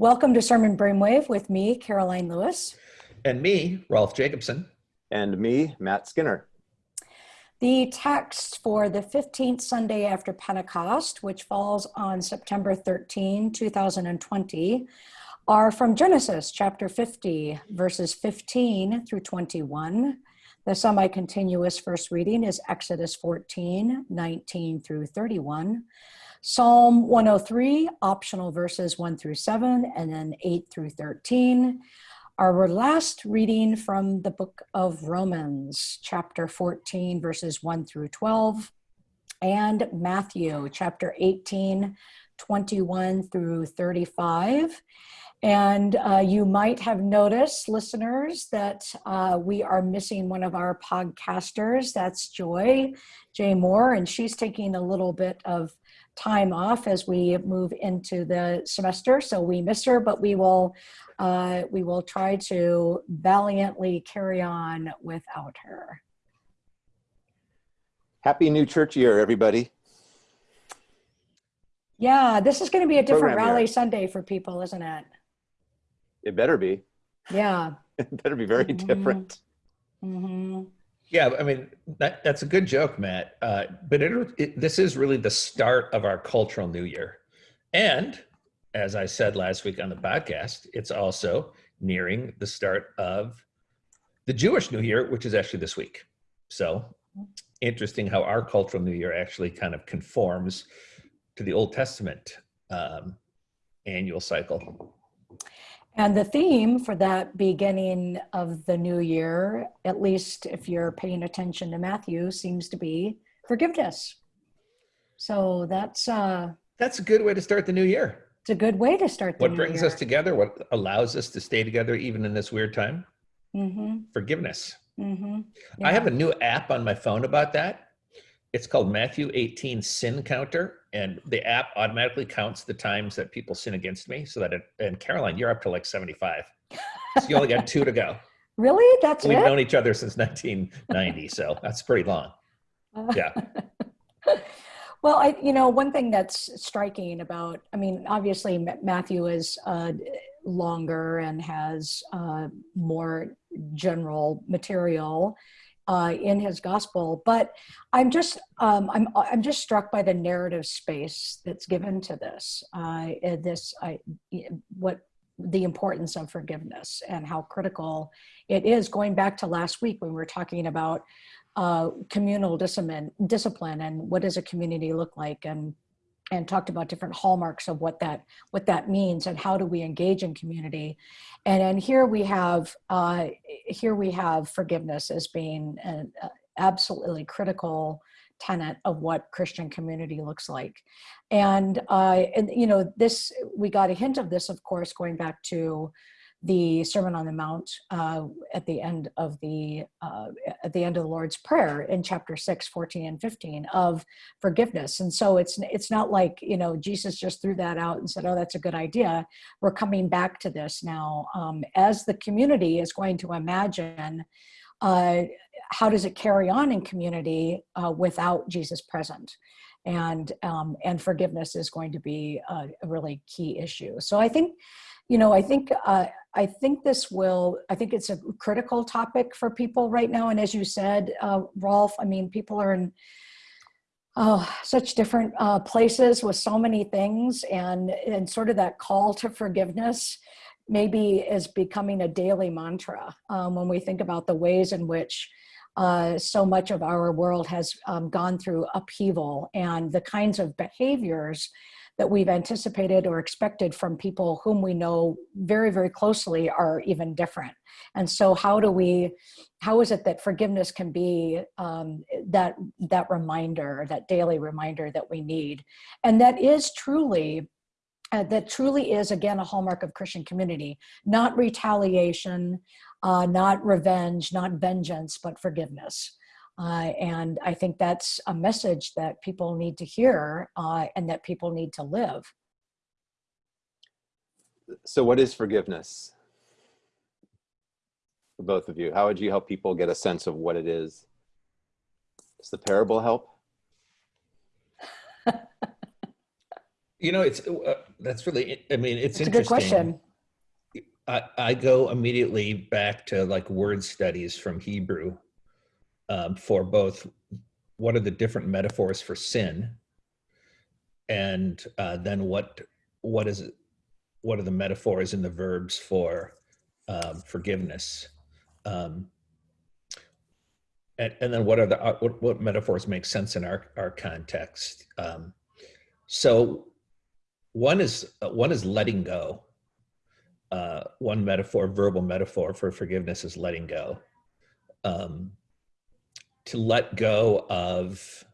Welcome to Sermon Brainwave with me, Karoline Lewis. And me, Rolf Jacobson. And me, Matt Skinner. The text for the 15th Sunday after Pentecost, which falls on September 13, 2020, are from Genesis chapter 50, verses 15 through 21. The semi continuous first reading is Exodus 14, 19 through 31. Psalm 103, optional verses 1 through 7, and then 8 through 13. Our last reading from the book of Romans, chapter 14, verses 1 through 12, and Matthew, chapter 18, 21 through 35. And uh, you might have noticed, listeners, that uh, we are missing one of our podcasters. That's Joy, J. Moore, and she's taking a little bit of time off as we move into the semester. So we miss her, but we will uh, we will try to valiantly carry on without her. Happy new church year, everybody. Yeah, this is going to be a different Program rally year. Sunday for people, isn't it? It better be. Yeah. it better be very mm -hmm. different. Mm -hmm. Yeah, I mean that that's a good joke, Matt. Uh, but it, it, this is really the start of our cultural new year, and as I said last week on the podcast, it's also nearing the start of the Jewish New Year, which is actually this week. So interesting how our cultural New Year actually kind of conforms to the Old Testament um, annual cycle. And the theme for that beginning of the new year, at least if you're paying attention to Matthew, seems to be forgiveness. So that's uh, that's a good way to start the new year. It's a good way to start the What brings year. us together? What allows us to stay together even in this weird time? Mm-hmm. Forgiveness. Mm-hmm. Yeah. I have a new app on my phone about that. It's called Matthew 18 Sin Counter, and the app automatically counts the times that people sin against me. So that, it, and Karoline, you're up to like 75. so you only got two to go. Really? That's We've it? known each other since 1990, so that's pretty long. Yeah. well, I, you know, one thing that's striking about, I mean, obviously Matthew is uh, longer and has uh, more general material uh, in his gospel. But I'm just um, I'm I'm just struck by the narrative space that's given to this. Uh, this I, what the importance of forgiveness and how critical it is. Going back to last week when we were talking about uh, communal discipline, discipline and what does a community look like and and talked about different hallmarks of what that what that means and how do we engage in community and and here we have uh, here we have forgiveness as being an absolutely critical tenet of what Christian community looks like. And, uh, and, you know, this, we got a hint of this, of course, going back to the Sermon on the Mount uh, at the end of the uh, at the end of the Lord's Prayer in chapter 6, 14 and 15 of forgiveness. And so it's it's not like you know Jesus just threw that out and said, "Oh, that's a good idea." We're coming back to this now um, as the community is going to imagine. Uh, how does it carry on in community uh, without Jesus present? And um, and forgiveness is going to be a, really key issue. So I think you know, I think uh, I think this will. I think it's a critical topic for people right now. And as you said, uh, Rolf, I mean, people are in uh, such different uh, places with so many things, and and sort of that call to forgiveness maybe is becoming a daily mantra um, when we think about the ways in which uh, so much of our world has um, gone through upheaval and the kinds of behaviors that we've anticipated or expected from people whom we know very, very closely are even different. And so how do we, how is it that forgiveness can be um, that, that reminder, that daily reminder that we need? And that is truly, uh, that truly is again a hallmark of Christian community, not retaliation, uh, not revenge, not vengeance, but forgiveness. Uh, and I think that's a message that people need to hear uh, and that people need to live. So what is forgiveness? For both of you, how would you help people get a sense of what it is? Does the parable help? You know, it's uh, that's really. I mean, it's It's a good question. I, I go immediately back to like word studies from Hebrew um, for both what are the different metaphors for sin, and uh, then what what is it? What are the metaphors and the verbs for um, forgiveness? Um, and, and then what are the uh, what, what metaphors make sense in our our context? Um, so one is uh, one is letting go uh, one metaphor, verbal metaphor for forgiveness is letting go. Um, to let go of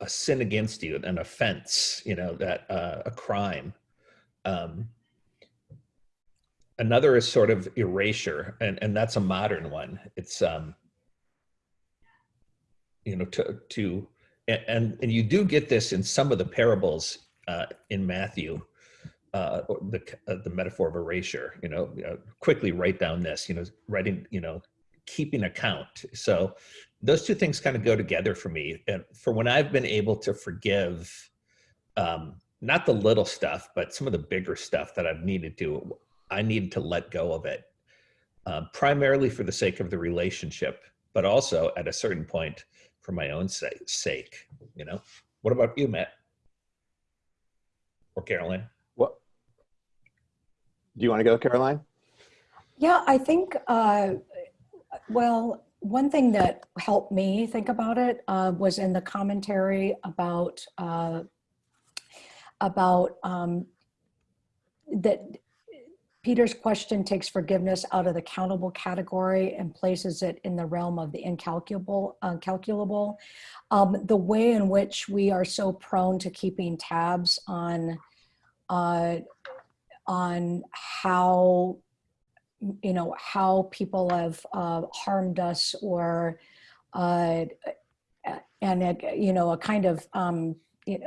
a sin against you, an offense, you know, that uh, a crime. Um, another is sort of erasure, and and that's a modern one. It's um, you know, to to and and you do get this in some of the parables uh, in Matthew uh, the uh, the metaphor of erasure. You know, uh, quickly write down this. You know, writing. You know, keeping account. So those two things kind of go together for me. And for when I've been able to forgive, um, not the little stuff, but some of the bigger stuff that I've needed to, I needed to let go of it, uh, primarily for the sake of the relationship, but also at a certain point for my own sake. You know, what about you, Matt or Karoline? What? Do you want to go, Karoline? Yeah, I think, uh, well, one thing that helped me think about it uh, was in the commentary about uh, about um, that Peter's question takes forgiveness out of the countable category and places it in the realm of the incalculable. Uncalculable. Um, the way in which we are so prone to keeping tabs on uh, on how you know how people have uh, harmed us or uh, and you know a kind of um,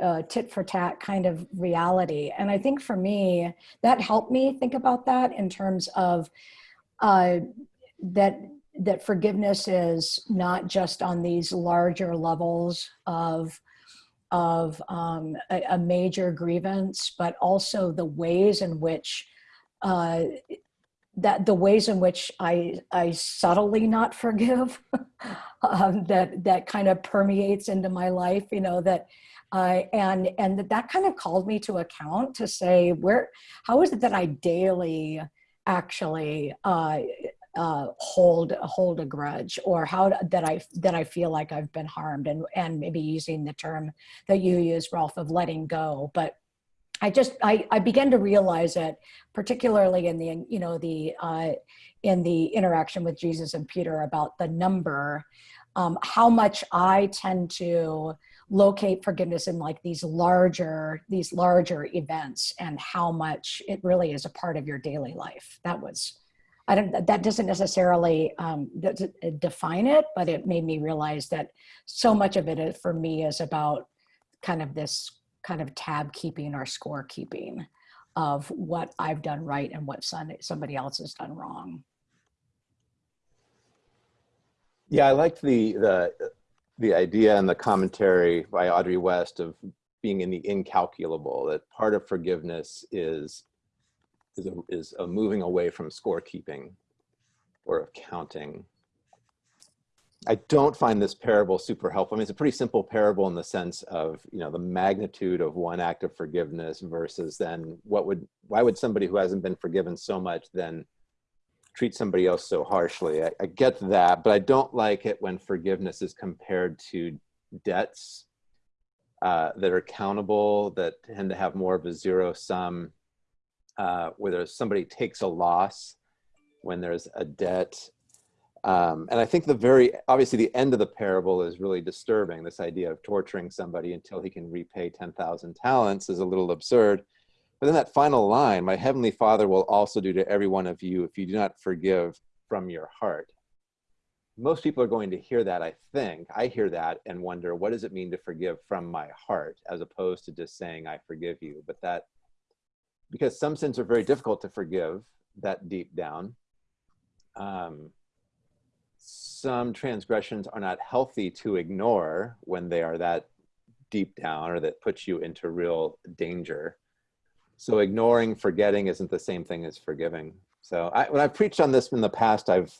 uh, tit for tat kind of reality. And i think for me that helped me think about that in terms of uh, that that forgiveness is not just on these larger levels of of um, a, a, major grievance, but also the ways in which uh, that the ways in which I I subtly not forgive um, that that kind of permeates into my life. You know that. Uh, and and that, that kind of called me to account to say where how is it that I daily actually uh, uh, hold hold a grudge or how that I that I feel like I've been harmed and and maybe using the term that you use Rolf of letting go but I just I, I began to realize it particularly in the you know the uh, in the interaction with Jesus and Peter about the number um, how much I tend to locate forgiveness in like these larger these larger events and how much it really is a part of your daily life. That was I don't, that doesn't necessarily um, define it, but it made me realize that so much of it for me is about kind of this kind of tab keeping or score keeping of what I've done right and what somebody else has done wrong. Yeah, I liked the, the, the idea and the commentary by Audrey West of being in the incalculable, that part of forgiveness is is a, is a moving away from scorekeeping or of counting. I don't find this parable super helpful. I mean, it's a pretty simple parable in the sense of, you know, the magnitude of one act of forgiveness versus then what would, why would somebody who hasn't been forgiven so much then treat somebody else so harshly? I, I get that, but I don't like it when forgiveness is compared to debts uh, that are countable, that tend to have more of a zero sum uh, whether somebody takes a loss when there's a debt. Um, and I think the very, obviously the end of the parable is really disturbing. This idea of torturing somebody until he can repay 10,000 talents is a little absurd. But then that final line, my heavenly father will also do to every one of you if you do not forgive from your heart. Most people are going to hear that, I think. I hear that and wonder, what does it mean to forgive from my heart, as opposed to just saying, I forgive you. But that because some sins are very difficult to forgive that deep down. Um, some transgressions are not healthy to ignore when they are that deep down or that puts you into real danger. So ignoring, forgetting isn't the same thing as forgiving. So I, when I've preached on this in the past, I've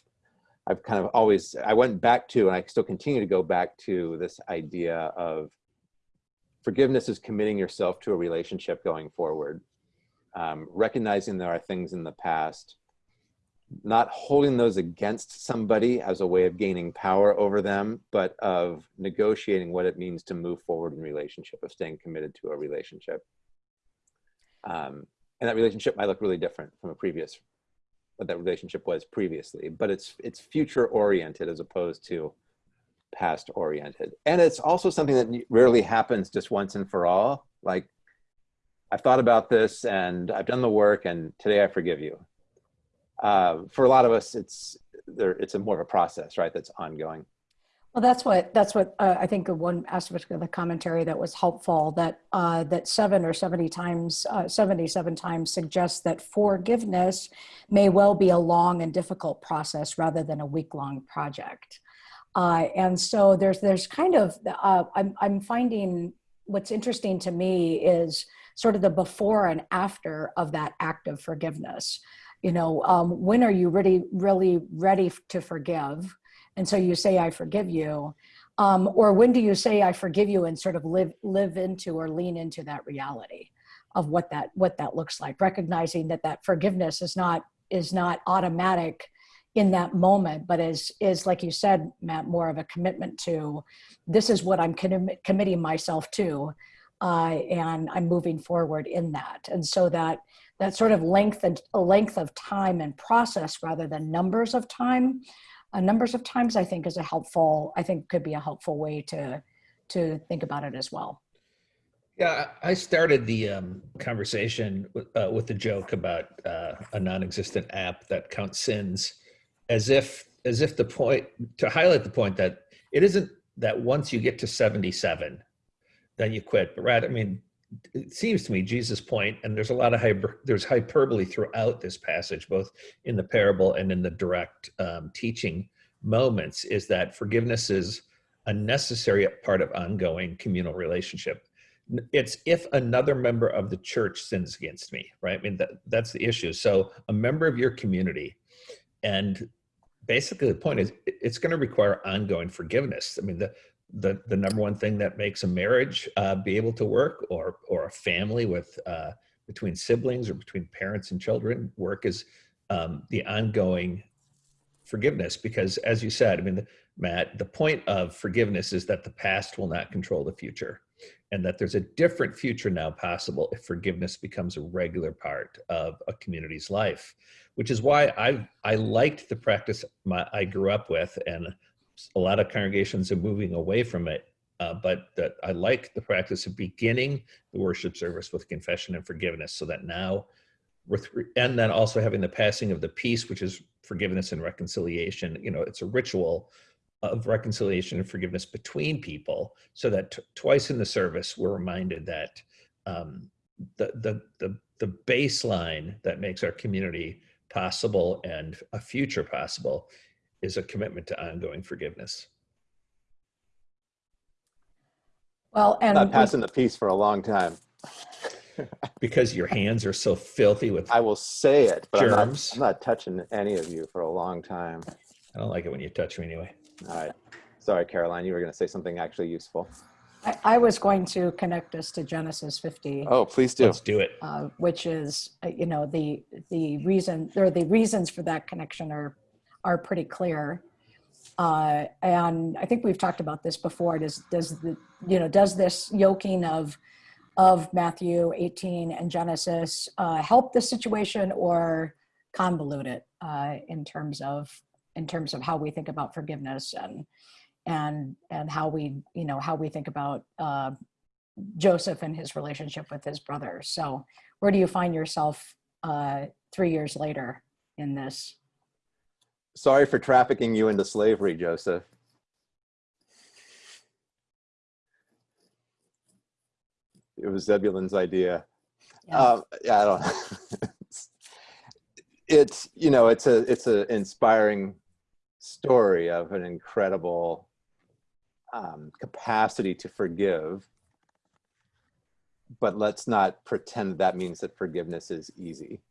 I've kind of always I went back to and I still continue to go back to this idea of forgiveness is committing yourself to a relationship going forward, um, recognizing there are things in the past, not holding those against somebody as a way of gaining power over them, but of negotiating what it means to move forward in relationship, of staying committed to a relationship. Um, and that relationship might look really different from a previous what that relationship was previously, but it's it's future oriented as opposed to past oriented. And it's also something that rarely happens just once and for all. Like I've thought about this and I've done the work and today I forgive you. Uh, for a lot of us, it's there. It's a more of a process, right? That's ongoing. Well, that's what that's what uh, I think one aspect of the commentary that was helpful that uh, that seven or seventy times, uh, seventy-seven times suggests that forgiveness may well be a long and difficult process rather than a week-long project. Uh, and so there's there's kind of uh, I'm I'm finding what's interesting to me is sort of the before and after of that act of forgiveness. You know, um, when are you really really ready to forgive? and so you say i forgive you. Um, or when do you say i forgive you and sort of live live into or lean into that reality of what that what that looks like? Recognizing that that forgiveness is not is not automatic in that moment but is is like you said matt more of a commitment to this is what i'm committing myself to uh, and i'm moving forward in that. And so that that sort of length and length of time and process rather than numbers of time. Uh, numbers of times i think is a helpful i think could be a helpful way to to think about it as well. Yeah i started the um, conversation with, uh, with the joke about uh, a non-existent app that counts sins as if as if the point to highlight the point that it isn't that once you get to 77 then you quit but rather i mean it seems to me Jesus' point, and there's a lot of hyper, there's hyperbole throughout this passage, both in the parable and in the direct um, teaching moments, is that forgiveness is a necessary part of ongoing communal relationship. It's if another member of the church sins against me, right? I mean, that, that's the issue. So a member of your community, and basically the point is it's going to require ongoing forgiveness. I mean, the, the the number one thing that makes a marriage uh, be able to work or or a family with uh, between siblings or between parents and children work is um, the ongoing forgiveness because as you said i mean matt the point of forgiveness is that the past will not control the future and that there's a different future now possible if forgiveness becomes a regular part of a community's life which is why i i liked the practice my, i grew up with and a lot of congregations are moving away from it. Uh, but that I like the practice of beginning the worship service with confession and forgiveness so that now and then also having the passing of the peace, which is forgiveness and reconciliation. You know, it's a ritual of reconciliation and forgiveness between people so that twice in the service we're reminded that um, the, the, the, the baseline that makes our community possible and a future possible is a commitment to ongoing forgiveness. Well, and Not passing the peace for a long time. because your hands are so filthy with I will say it, but I'm not, germs. I'm not touching any of you for a long time. I don't like it when you touch me anyway. All right. Sorry, Karoline, you were going to say something actually useful. I, I was going to connect us to Genesis 50, Oh, please do. Let's do it. uh, which is, uh, you know, the the reason or the reasons for that connection are are pretty clear. Uh, and I think we've talked about this before. Does does the you know does this yoking of of Matthew 18 and Genesis uh, help the situation or convolute it uh, in terms of in terms of how we think about forgiveness and and and how we you know how we think about uh, Joseph and his relationship with his brother. So where do you find yourself uh, three years later in this? Sorry for trafficking you into slavery, Joseph. It was Zebulun's idea. Yeah. Um, yeah, I don't. it's you know, it's a it's an inspiring story of an incredible um, capacity to forgive but let's not pretend that means that forgiveness is easy.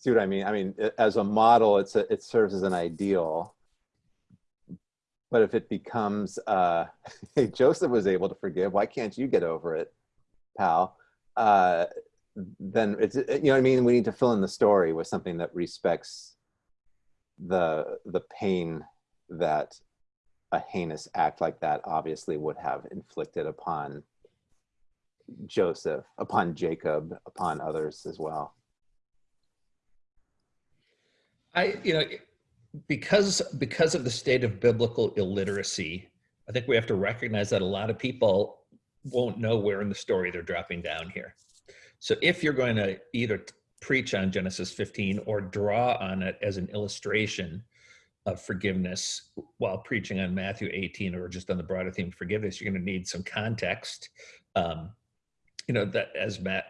See what I mean? I mean, as a model, it's a, it serves as an ideal. But if it becomes, uh, hey, Joseph was able to forgive, why can't you get over it, pal? Uh, then it's, you know what I mean? We need to fill in the story with something that respects the the pain that a heinous act like that obviously would have inflicted upon Joseph, upon Jacob, upon others as well. I, you know, because because of the state of biblical illiteracy, I think we have to recognize that a lot of people won't know where in the story they're dropping down here. So if you're going to either preach on Genesis 15 or draw on it as an illustration of forgiveness while preaching on Matthew 18 or just on the broader theme of forgiveness, you're going to need some context. Um, you know that as Matt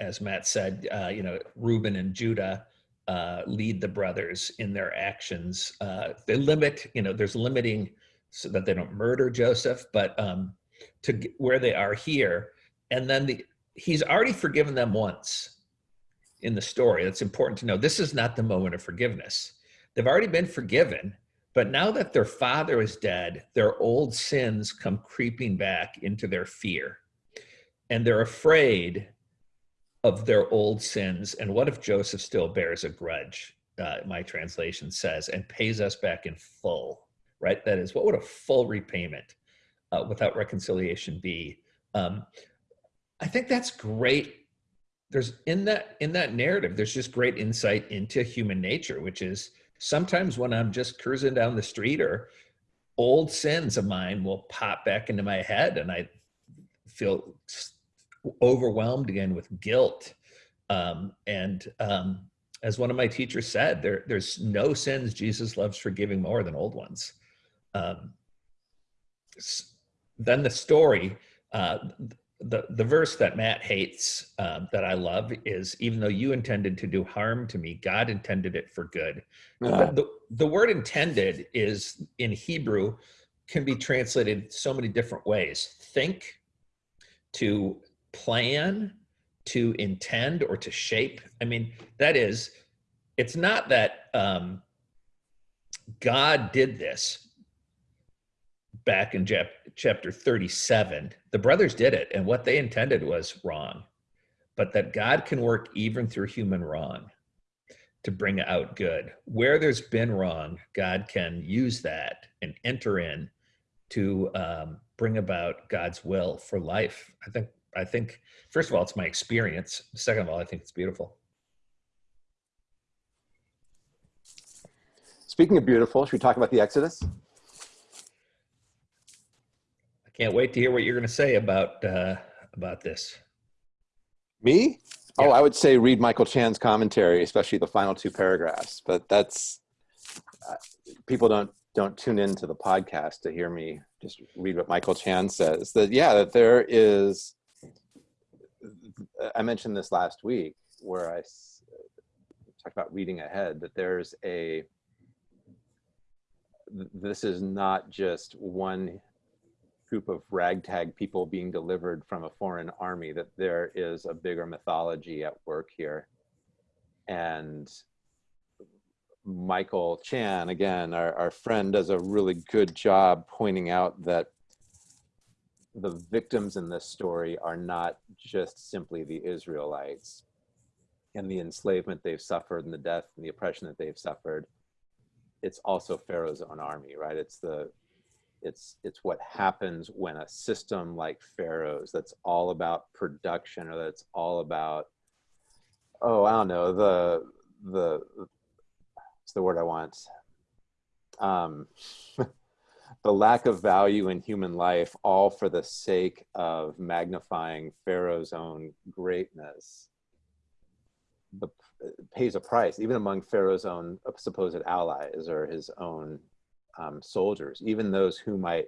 as Matt said, uh, you know Reuben and Judah uh, lead the brothers in their actions. Uh, they limit, you know, there's limiting so that they don't murder Joseph, but um, to where they are here, and then the he's already forgiven them once in the story. That's important to know. This is not the moment of forgiveness They've already been forgiven, but now that their father is dead, their old sins come creeping back into their fear. And they're afraid of their old sins. And what if Joseph still bears a grudge, uh, my translation says, and pays us back in full, right? That is, what would a full repayment uh, without reconciliation be? Um, I think that's great there's in that in that narrative there's just great insight into human nature which is sometimes when I'm just cruising down the street or old sins of mine will pop back into my head and I feel overwhelmed again with guilt. Um, and um, as one of my teachers said, there, there's no sins Jesus loves forgiving more than old ones. Um, then the story, uh, the, the verse that Matt hates um, that I love is even though you intended to do harm to me, God intended it for good. Uh, the, the word intended is in Hebrew can be translated so many different ways. Think, to plan, to intend, or to shape. I mean, that is, it's not that um, God did this back in chapter 37 the brothers did it and what they intended was wrong but that god can work even through human wrong to bring out good. Where there's been wrong god can use that and enter in to um, bring about god's will for life. I think i think first of all it's my experience second of all i think it's beautiful speaking of beautiful should we talk about the exodus I can't wait to hear what you're going to say about uh, about this. Me? Oh, yeah. Oh, I would say read Michael Chan's commentary, especially the final two paragraphs. But that's uh, people don't don't tune into the podcast to hear me just read what Michael Chan says. That yeah, that there is. I mentioned this last week where I talked about reading ahead. That there's a. This is not just one group of ragtag people being delivered from a foreign army, that there is a bigger mythology at work here. And Michael Chan, again, our, our friend, does a really good job pointing out that the victims in this story are not just simply the Israelites and the enslavement they've suffered and the death and the oppression that they've suffered. It's also Pharaoh's own army, right? It's the it's it's what happens when a system like Pharaoh's that's all about production or that's all about oh I don't know the the it's the word I want um, the lack of value in human life all for the sake of magnifying Pharaoh's own greatness the, pays a price even among Pharaoh's own supposed allies or his own um, soldiers, even those who might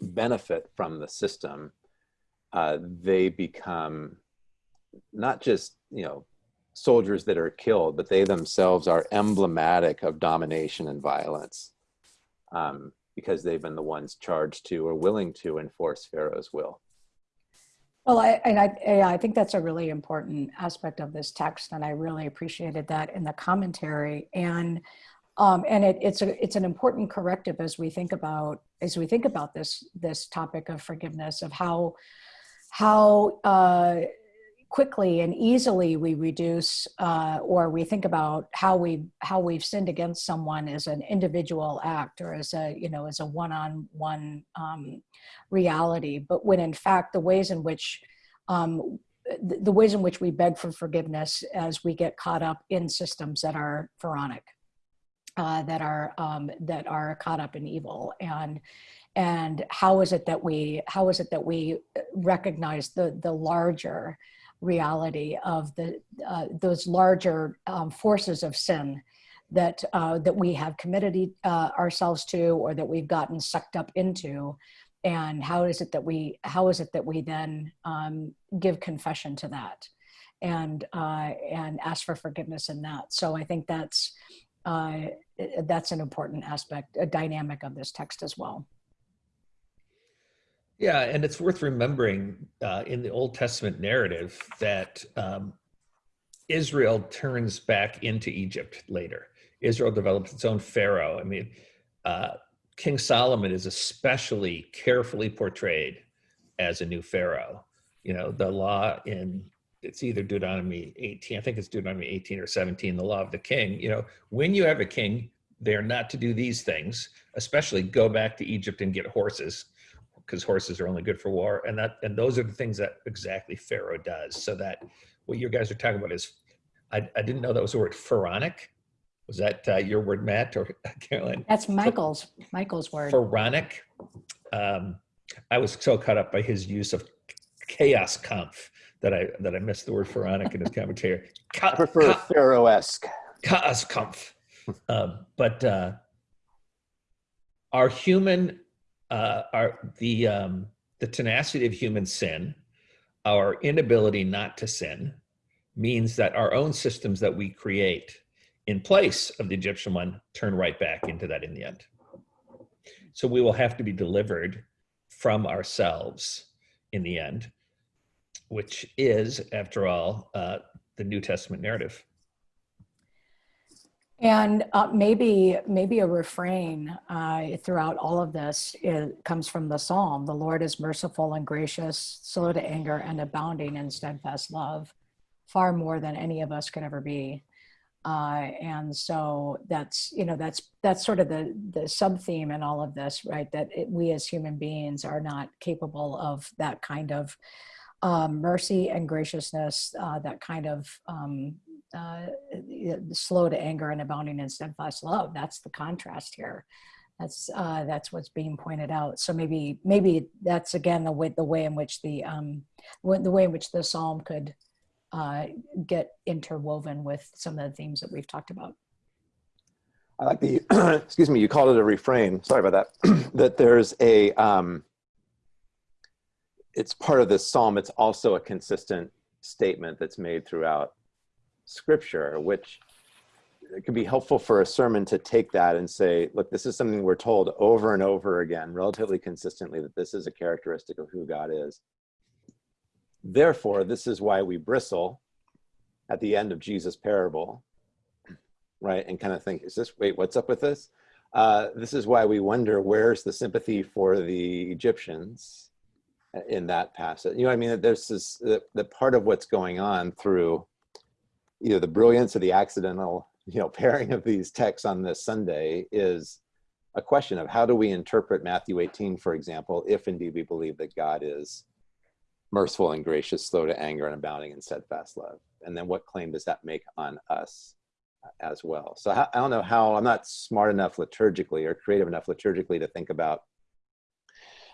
benefit from the system, uh, they become not just, you know, soldiers that are killed, but they themselves are emblematic of domination and violence. Um, because they've been the ones charged to or willing to enforce Pharaoh's will. Well, I, and I, yeah, I think that's a really important aspect of this text, and I really appreciated that in the commentary. And um, and it, it's a it's an important corrective as we think about as we think about this this topic of forgiveness of how how uh, quickly and easily we reduce uh, or we think about how we how we've sinned against someone as an individual act or as a you know as a one-on-one um, reality. But when in fact the ways in which um, the, the ways in which we beg for forgiveness as we get caught up in systems that are pharaonic uh, that are um, that are caught up in evil. And and how is it that we how is it that we recognize the the larger reality of the uh, those larger um, forces of sin that uh, that we have committed uh, ourselves to or that we've gotten sucked up into. And how is it that we how is it that we then um, give confession to that and uh, and ask for forgiveness in that? So i think that's uh, that's an important aspect a dynamic of this text as well yeah, and it's worth remembering uh, in the Old Testament narrative that um, Israel turns back into Egypt later. Israel develops its own pharaoh. I mean, uh, King Solomon is especially carefully portrayed as a new pharaoh. You know, the law in it's either Deuteronomy 18, I think it's Deuteronomy 18 or 17, the law of the king. You know, when you have a king, they're not to do these things, especially go back to Egypt and get horses because horses are only good for war. And that and those are the things that exactly Pharaoh does. So that what you guys are talking about is, I, I didn't know that was the word pharaonic. Was that uh, your word, Matt or Karoline? That's Michael's Michael's word. Pharaonic. Um, I was so caught up by his use of chaos kampf that I that I missed the word pharaonic in his commentary. Ka, I prefer ka, Pharaoh-esque. Chaos kampf. um, but uh, our human uh, our the um, the tenacity of human sin, our inability not to sin, means that our own systems that we create in place of the Egyptian one turn right back into that in the end. So we will have to be delivered from ourselves in the end, which is, after all, uh, the New Testament narrative. And uh, maybe maybe a refrain uh, throughout all of this comes from the psalm: "The Lord is merciful and gracious, slow to anger, and abounding in steadfast love, far more than any of us could ever be." Uh, and so that's you know that's that's sort of the the sub theme in all of this, right? That it, we as human beings are not capable of that kind of um, mercy and graciousness, uh, that kind of um, uh, slow to anger and abounding in steadfast love. That's the contrast here. That's uh, that's what's being pointed out. So maybe maybe that's again the way the way in which the um, the way in which the psalm could uh, get interwoven with some of the themes that we've talked about. I like the excuse me. You called it a refrain. Sorry about that. that there's a um, it's part of this psalm. It's also a consistent statement that's made throughout scripture, which it could be helpful for a sermon to take that and say, look, this is something we're told over and over again, relatively consistently, that this is a characteristic of who God is. Therefore, this is why we bristle at the end of Jesus' parable, right? And kind of think, is this, wait, what's up with this? Uh, this is why we wonder where's the sympathy for the Egyptians in that passage. You know, I mean, there's this, the part of what's going on through you know the brilliance of the accidental you know pairing of these texts on this Sunday is a question of how do we interpret Matthew 18, for example, if indeed we believe that God is merciful and gracious, slow to anger, and abounding in steadfast love. And then what claim does that make on us uh, as well? So I don't know how, I'm not smart enough liturgically or creative enough liturgically to think about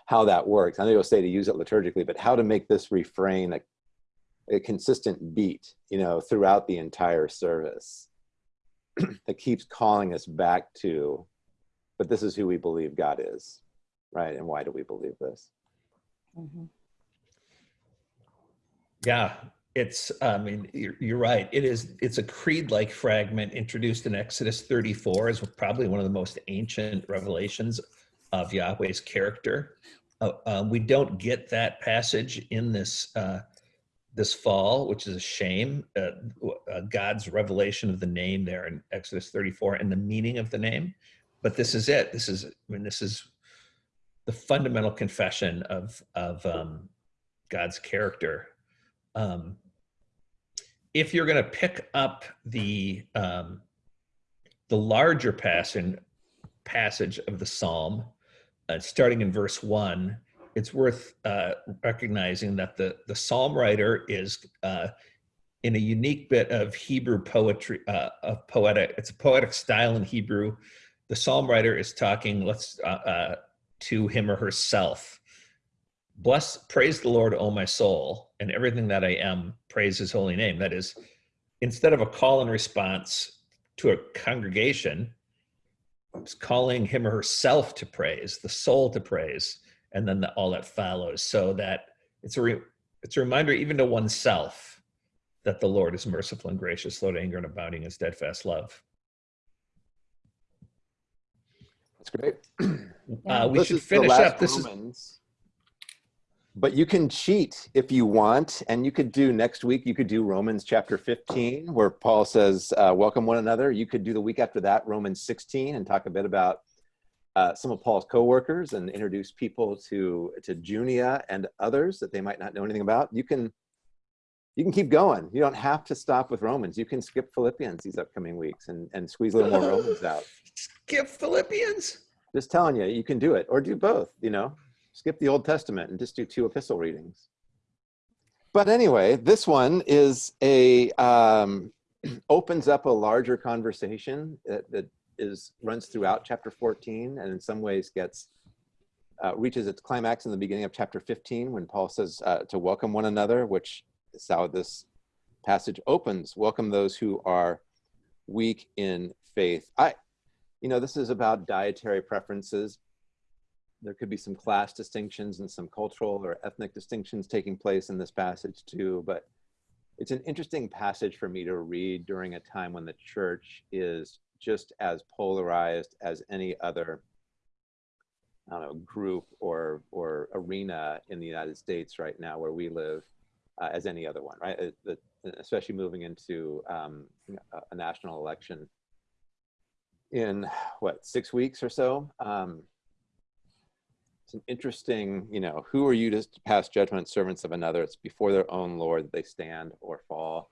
how that works. I know you'll say to use it liturgically, but how to make this refrain a a consistent beat, you know, throughout the entire service that keeps calling us back to, but this is who we believe God is, right? And why do we believe this? Mm-hmm. Yeah, it's, I mean, you're, you're right. It is, it's a creed-like fragment introduced in Exodus 34 is probably one of the most ancient revelations of Yahweh's character. Uh, um, we don't get that passage in this uh, this fall, which is a shame. Uh, uh, God's revelation of the name there in Exodus 34 and the meaning of the name. But this is it. This is I mean this is the fundamental confession of of um, God's character. Um, if you're going to pick up the um, the larger passage passage of the psalm, uh, starting in verse one, it's worth uh, recognizing that the the psalm writer is uh, in a unique bit of Hebrew poetry, uh, of poetic. It's a poetic style in Hebrew. The psalm writer is talking. Let's uh, uh, to him or herself. Bless, praise the Lord, O my soul, and everything that I am, praise his holy name. That is, instead of a call and response to a congregation, it's calling him or herself to praise, the soul to praise, and then the, all that follows. So that it's a, re, it's a reminder even to oneself that the Lord is merciful and gracious, slow to anger and abounding in steadfast love. That's great. Uh, we This should finish up. This is But you can cheat if you want, and you could do next week. You could do Romans chapter 15, where Paul says, uh, "Welcome one another." You could do the week after that Romans 16, and talk a bit about uh, some of Paul's co-workers and introduce people to to Junia and others that they might not know anything about. You can you can keep going. You don't have to stop with Romans. You can skip Philippians these upcoming weeks and and squeeze a little more Romans out. skip Philippians. Just telling you, you can do it, or do both. You know, skip the Old Testament and just do two epistle readings. But anyway, this one is a um, opens up a larger conversation that, that is runs throughout chapter 14, and in some ways gets uh, reaches its climax in the beginning of chapter 15 when Paul says uh, to welcome one another, which is how this passage opens. Welcome those who are weak in faith. I, you know, this is about dietary preferences. There could be some class distinctions and some cultural or ethnic distinctions taking place in this passage too, but it's an interesting passage for me to read during a time when the church is just as polarized as any other I don't know, group or or arena in the United States right now where we live uh, as any other one, right? Uh, the, especially moving into um, a, national election in what six weeks or so. Um, it's an interesting, you know, who are you to pass judgment, servants of another? It's before their own Lord that they stand or fall.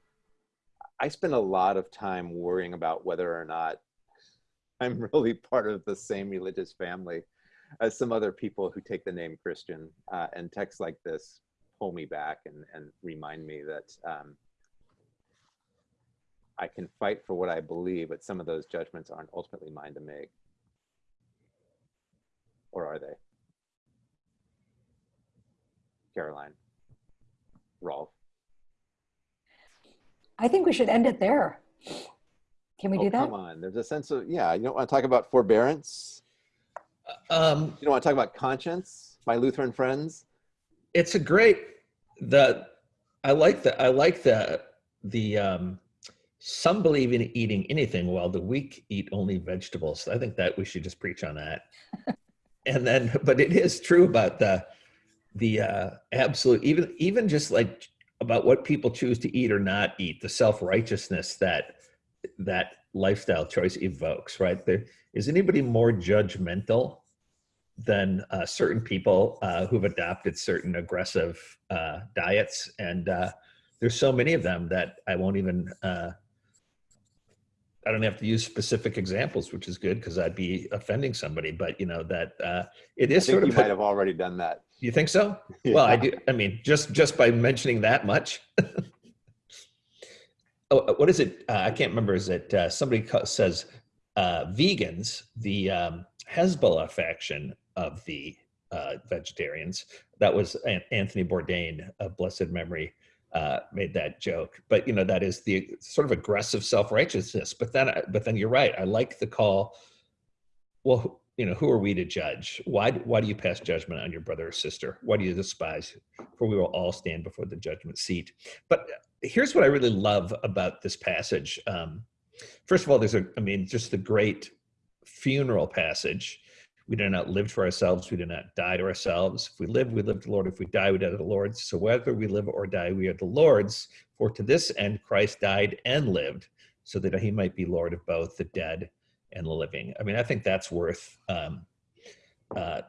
I spend a lot of time worrying about whether or not I'm really part of the same religious family as some other people who take the name Christian. Uh, and texts like this pull me back and, and remind me that um, I can fight for what I believe, but some of those judgments aren't ultimately mine to make. Or are they? Karoline, Rolf. I think we should end it there. Can we oh, do that? Come on, there's a sense of yeah. You don't want to talk about forbearance. Um, You don't want to talk about conscience, my Lutheran friends. it's a great the I like the I like the the um some believe in eating anything while the weak eat only vegetables. I think that we should just preach on that. and then but it is true about the the uh absolute even even just like about what people choose to eat or not eat, the self-righteousness that that lifestyle choice evokes, right? There is anybody more judgmental than uh, certain people uh, who've adopted certain aggressive uh, diets. And uh, there's so many of them that I won't even, uh, I don't have to use specific examples, which is good because I'd be offending somebody. But you know that uh, it is sort you of. might have already done that. You think so? Well, I do. I mean, just just by mentioning that much. oh, uh, what is it? Uh, I can't remember. Is it uh, somebody says uh, vegans, the um, Hezbollah faction of the uh, vegetarians? That was Anthony Bourdain of blessed memory. Uh, made that joke, but you know that is the sort of aggressive self-righteousness. But then, but then you're right. I like the call. Well, you know, who are we to judge? Why, why do you pass judgment on your brother or sister? Why do you despise? For we will all stand before the judgment seat. But here's what I really love about this passage. Um, first of all, there's a, I mean, just the great funeral passage We do not live to ourselves. We do not die to ourselves. If we live, we live to the Lord. If we die, we die to the Lord. So whether we live or die, we are the Lord's. For to this end Christ died and lived, so that he might be Lord of both the dead and the living. I mean, I think that's worth um, uh,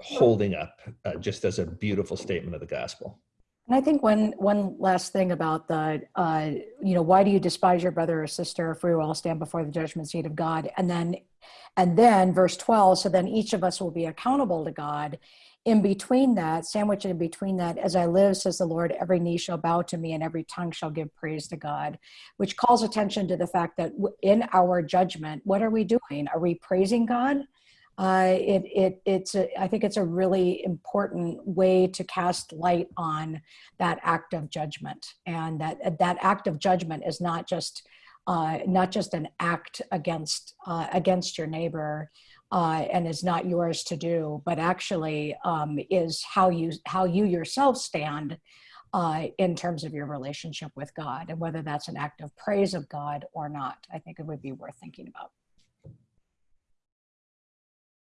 holding up uh, just as a beautiful statement of the gospel. And I think one one last thing about the, uh, you know, why do you despise your brother or sister if we all stand before the judgment seat of God? And then, and then verse 12, so then each of us will be accountable to God. In between that, sandwiched in between that, as I live, says the Lord, every knee shall bow to me and every tongue shall give praise to God, which calls attention to the fact that in our judgment, what are we doing? Are we praising God? uh, it, it, it's a, I think it's a really important way to cast light on that act of judgment, and that that act of judgment is not just uh, not just an act against uh, against your neighbor, uh, and is not yours to do, but actually um, is how you how you yourself stand uh, in terms of your relationship with God, and whether that's an act of praise of God or not. I think it would be worth thinking about.